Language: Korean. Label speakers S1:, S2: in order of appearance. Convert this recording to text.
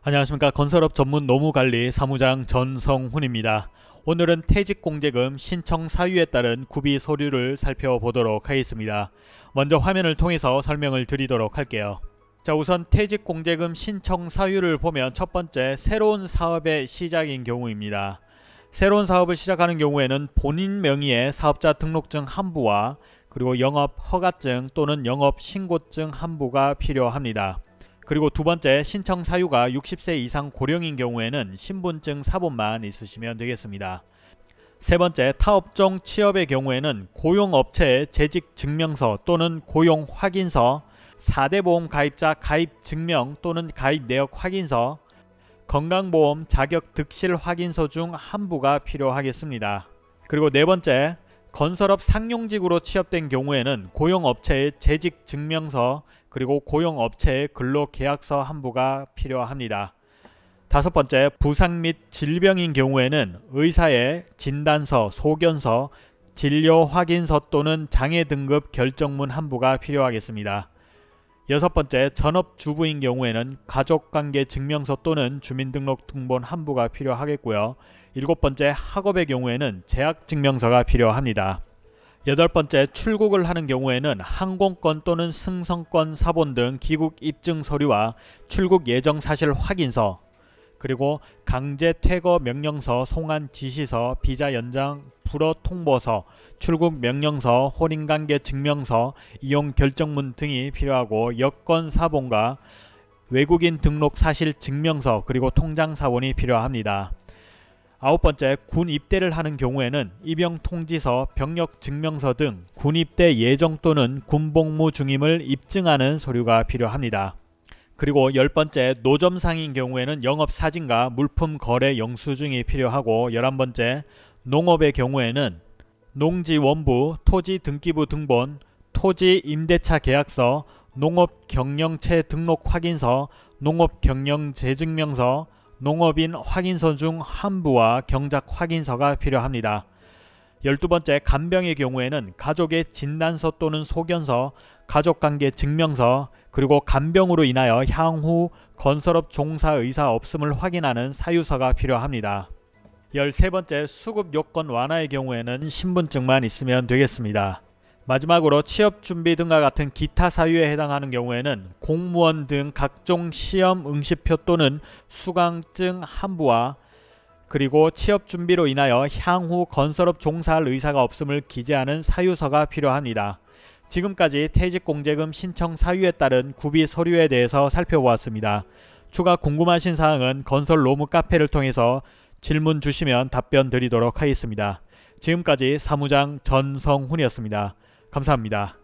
S1: 안녕하십니까 건설업 전문 노무관리 사무장 전성훈입니다. 오늘은 퇴직공제금 신청 사유에 따른 구비 서류를 살펴보도록 하겠습니다. 먼저 화면을 통해서 설명을 드리도록 할게요. 자 우선 퇴직공제금 신청 사유를 보면 첫 번째 새로운 사업의 시작인 경우입니다. 새로운 사업을 시작하는 경우에는 본인 명의의 사업자 등록증 한 부와 그리고 영업 허가증 또는 영업 신고증 한 부가 필요합니다. 그리고 두 번째 신청 사유가 60세 이상 고령인 경우에는 신분증 사본만 있으시면 되겠습니다. 세 번째 타업종 취업의 경우에는 고용업체의 재직 증명서 또는 고용 확인서 4대 보험 가입자 가입 증명 또는 가입 내역 확인서 건강보험 자격 득실 확인서 중 한 부가 필요하겠습니다. 그리고 네 번째 건설업 상용직으로 취업된 경우에는 고용업체의 재직 증명서 그리고 고용업체의 근로계약서 한 부가 필요합니다. 다섯 번째 부상 및 질병인 경우에는 의사의 진단서, 소견서, 진료 확인서 또는 장애 등급 결정문 한 부가 필요하겠습니다. 여섯 번째 전업주부인 경우에는 가족관계 증명서 또는 주민등록 등본 한 부가 필요하겠고요. 일곱 번째 학업의 경우에는 재학증명서가 필요합니다. 여덟 번째 출국을 하는 경우에는 항공권 또는 승선권 사본 등 귀국 입증 서류와 출국 예정 사실 확인서 그리고 강제 퇴거 명령서, 송환 지시서, 비자 연장 불어 통보서, 출국 명령서, 혼인관계 증명서, 이용 결정문 등이 필요하고 여권 사본과 외국인 등록 사실 증명서 그리고 통장 사본이 필요합니다. 아홉 번째 군 입대를 하는 경우에는 입영 통지서, 병력 증명서 등 군 입대 예정 또는 군 복무 중임을 입증하는 서류가 필요합니다. 그리고 열 번째 노점상인 경우에는 영업사진과 물품 거래 영수증이 필요하고 열한 번째 농업의 경우에는 농지 원부, 토지 등기부 등본, 토지 임대차 계약서, 농업 경영체 등록 확인서, 농업 경영 재증명서, 농업인 확인서 중 한 부와 경작 확인서가 필요합니다. 열두 번째 간병의 경우에는 가족의 진단서 또는 소견서, 가족관계 증명서, 그리고 간병으로 인하여 향후 건설업 종사 의사 없음을 확인하는 사유서가 필요합니다. 열세 번째 수급 요건 완화의 경우에는 신분증만 있으면 되겠습니다. 마지막으로 취업 준비 등과 같은 기타 사유에 해당하는 경우에는 공무원 등 각종 시험 응시표 또는 수강증 한부와 그리고 취업 준비로 인하여 향후 건설업 종사할 의사가 없음을 기재하는 사유서가 필요합니다. 지금까지 퇴직공제금 신청 사유에 따른 구비 서류에 대해서 살펴보았습니다. 추가 궁금하신 사항은 건설 로무 카페를 통해서 질문 주시면 답변 드리도록 하겠습니다. 지금까지 사무장 전성훈이었습니다. 감사합니다.